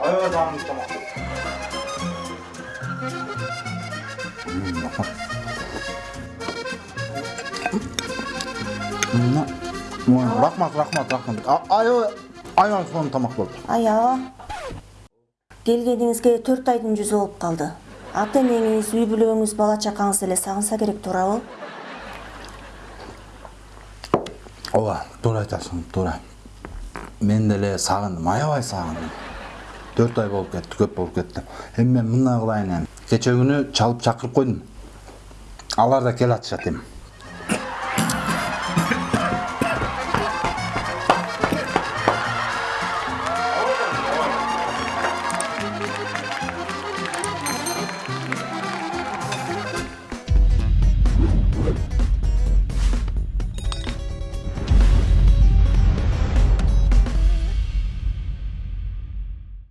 아유 рахмат рахмат 먹고 음 아파 음나 뭐야 ай 락맛 락맛 келгеніңізге төрт айдың жүзі болып қалды ата энеңиз үй бүлөңүз бала чакаңыз деле сагынса керек туурабы? Ооба туура айтасың туура. Мен деле сагындым аябай сагындым. Төрт ай болуп кетти көп болуп кетти. Эми мен мындай кылайын эми кечээ күнү чалып чакырып койдум. Алар да келе атышат эми